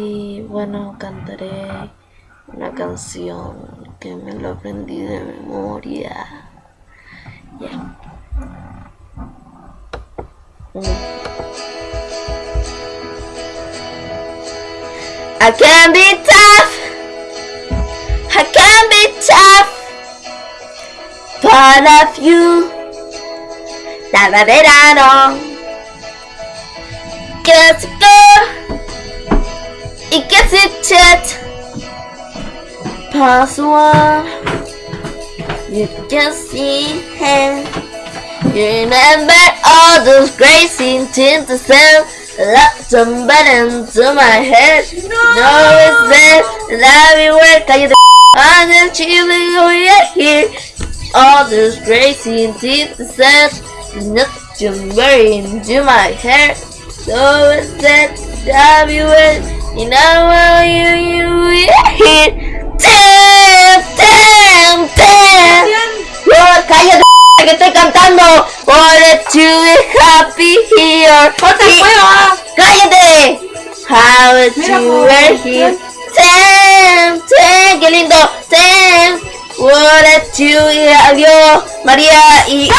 Y bueno, cantaré una canción que me lo aprendí de memoria. Ya. I can be tough. I can be tough. Part of you. Cada verano. Go. It gets it chat. Password. You can see him. You remember all those crazy things to say. Love somebody into my head. No, it's there. And everywhere. Cállate. I'm just chilling over here. All those crazy things to say. Not somebody into my head. So it's there. Everywhere. You know cantando. Wanted to be happy here. juego! ¡Cállate! How po, were here? Damn, damn, qué lindo. Damn. Wanted to adiós, María y.